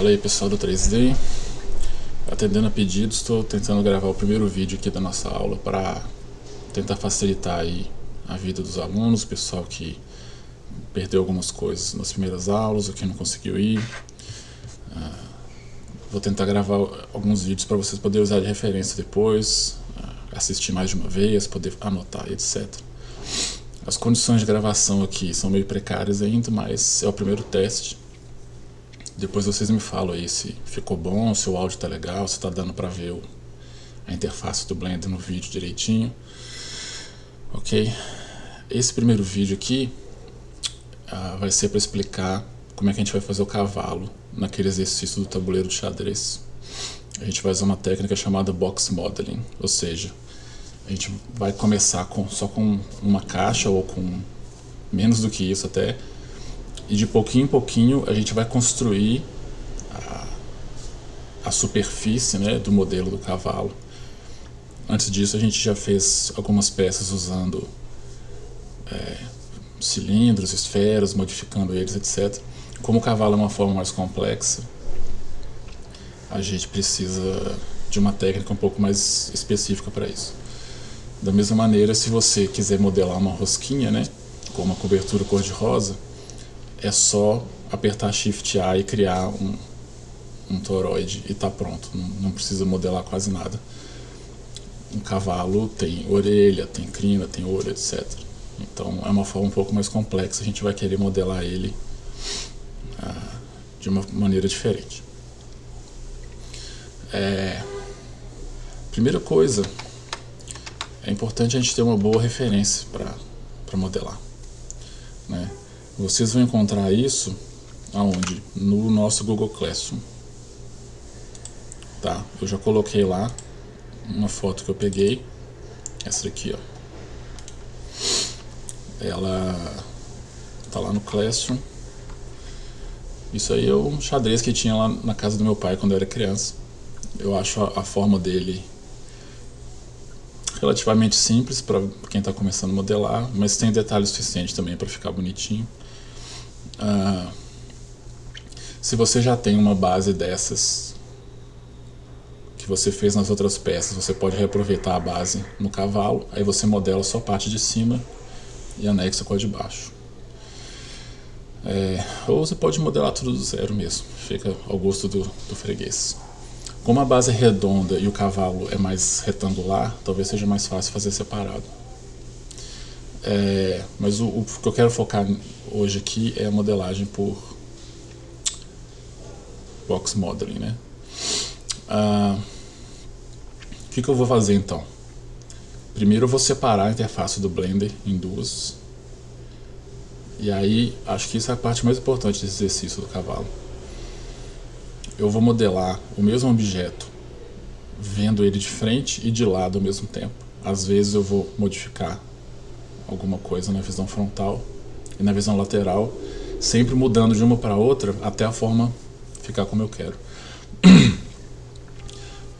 Fala aí pessoal do 3D, atendendo a pedidos, estou tentando gravar o primeiro vídeo aqui da nossa aula para tentar facilitar aí a vida dos alunos, o pessoal que perdeu algumas coisas nas primeiras aulas, ou que não conseguiu ir. Uh, vou tentar gravar alguns vídeos para vocês poderem usar de referência depois, uh, assistir mais de uma vez, poder anotar, etc. As condições de gravação aqui são meio precárias ainda, mas é o primeiro teste. Depois vocês me falam aí se ficou bom, se o áudio tá legal, se tá dando para ver o, a interface do Blender no vídeo direitinho. Ok? Esse primeiro vídeo aqui uh, vai ser para explicar como é que a gente vai fazer o cavalo naquele exercício do tabuleiro de xadrez. A gente vai usar uma técnica chamada Box Modeling, ou seja, a gente vai começar com, só com uma caixa ou com menos do que isso até, e de pouquinho em pouquinho a gente vai construir a, a superfície né, do modelo do cavalo. Antes disso a gente já fez algumas peças usando é, cilindros, esferas, modificando eles, etc. Como o cavalo é uma forma mais complexa, a gente precisa de uma técnica um pouco mais específica para isso. Da mesma maneira, se você quiser modelar uma rosquinha, né, com uma cobertura cor-de-rosa, é só apertar Shift A e criar um, um toroide e tá pronto, não, não precisa modelar quase nada. Um cavalo tem orelha, tem crina, tem olho, etc. Então é uma forma um pouco mais complexa, a gente vai querer modelar ele ah, de uma maneira diferente. É, primeira coisa, é importante a gente ter uma boa referência para modelar. Né? Vocês vão encontrar isso aonde? No nosso Google Classroom. Tá? Eu já coloquei lá uma foto que eu peguei. Essa aqui, ó. Ela tá lá no Classroom. Isso aí é um xadrez que tinha lá na casa do meu pai quando eu era criança. Eu acho a, a forma dele relativamente simples para quem está começando a modelar, mas tem detalhes suficientes também para ficar bonitinho. Ah, se você já tem uma base dessas que você fez nas outras peças, você pode reaproveitar a base no cavalo, aí você modela só a parte de cima e anexa com a de baixo. É, ou você pode modelar tudo do zero mesmo, fica ao gosto do, do freguês. Como a base é redonda e o cavalo é mais retangular, talvez seja mais fácil fazer separado. É, mas o, o, que eu quero focar hoje aqui é a modelagem por box modeling, né? Ah, o que, que eu vou fazer então? Primeiro eu vou separar a interface do Blender em duas. E aí, acho que isso é a parte mais importante desse exercício do cavalo. Eu vou modelar o mesmo objeto, vendo ele de frente e de lado ao mesmo tempo. Às vezes eu vou modificar alguma coisa na visão frontal e na visão lateral, sempre mudando de uma para outra até a forma ficar como eu quero.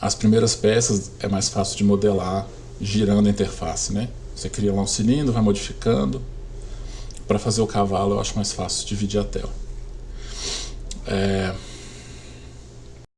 As primeiras peças é mais fácil de modelar girando a interface, né? Você cria lá um cilindro, vai modificando. Para fazer o cavalo eu acho mais fácil dividir a tela. É...